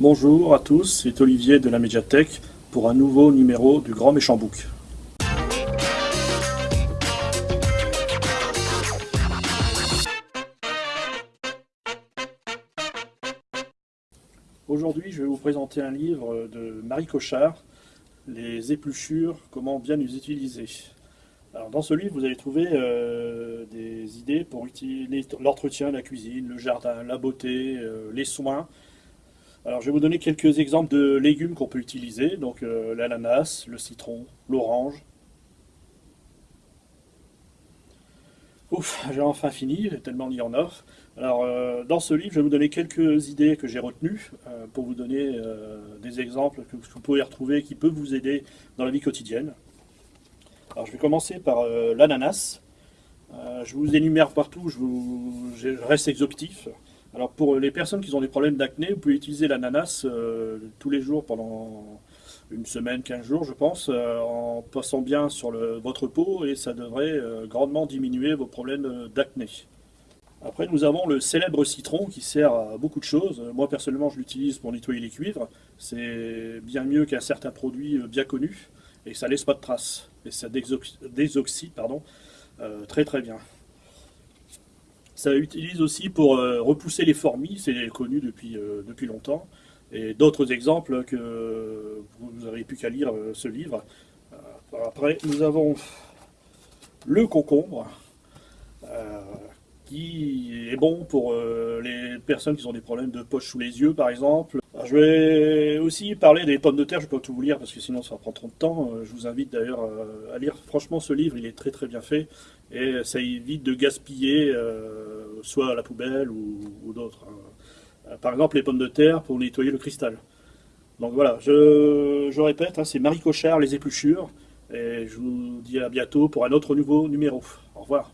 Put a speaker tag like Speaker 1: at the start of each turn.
Speaker 1: Bonjour à tous, c'est Olivier de la médiathèque pour un nouveau numéro du Grand Méchant Book. Aujourd'hui, je vais vous présenter un livre de Marie Cochard, Les épluchures, comment bien les utiliser. Alors, dans ce livre, vous allez trouver euh, des idées pour l'entretien, la cuisine, le jardin, la beauté, euh, les soins. Alors, je vais vous donner quelques exemples de légumes qu'on peut utiliser. Donc, euh, l'ananas, le citron, l'orange. Ouf, j'ai enfin fini, tellement il y en a. Alors, euh, dans ce livre, je vais vous donner quelques idées que j'ai retenues euh, pour vous donner des exemples que vous pouvez retrouver qui peuvent vous aider dans la vie quotidienne. Alors, je vais commencer par l'ananas. je vous énumère partout, je, je, reste exhaustif. Alors, pour les personnes qui ont des problèmes d'acné, vous pouvez utiliser l'ananas tous les jours pendant une semaine, 15 jours, je pense, en passant bien sur votre peau et ça devrait grandement diminuer vos problèmes d'acné. Après, nous avons le célèbre citron qui sert à beaucoup de choses. Moi, personnellement, je l'utilise pour nettoyer les cuivres. C'est bien mieux qu'un certain produit euh, bien connu et ça laisse pas de traces. Et ça désoxyde pardon, euh, très très bien. Ça utilise aussi pour euh, repousser les fourmis, c'est connu depuis, depuis longtemps. Et d'autres exemples que vous n'avez plus qu'à lire ce livre. Après, nous avons le concombre qui est bon pour euh, les personnes qui ont des problèmes de poche sous les yeux, par exemple. Je vais aussi parler des pommes de terre, je ne peux pas tout vous lire parce que sinon ça va prendre trop de temps. Euh, je vous invite d'ailleurs euh, à lire. Franchement, ce livre, il est très très bien fait et ça évite de gaspiller soit à la poubelle ou, d'autres. Hein. Par exemple, les pommes de terre pour nettoyer le cristal. Donc voilà, je, répète, hein, c'est Marie Cochard, Les Épluchures, et je vous dis à bientôt pour un autre nouveau numéro. Au revoir.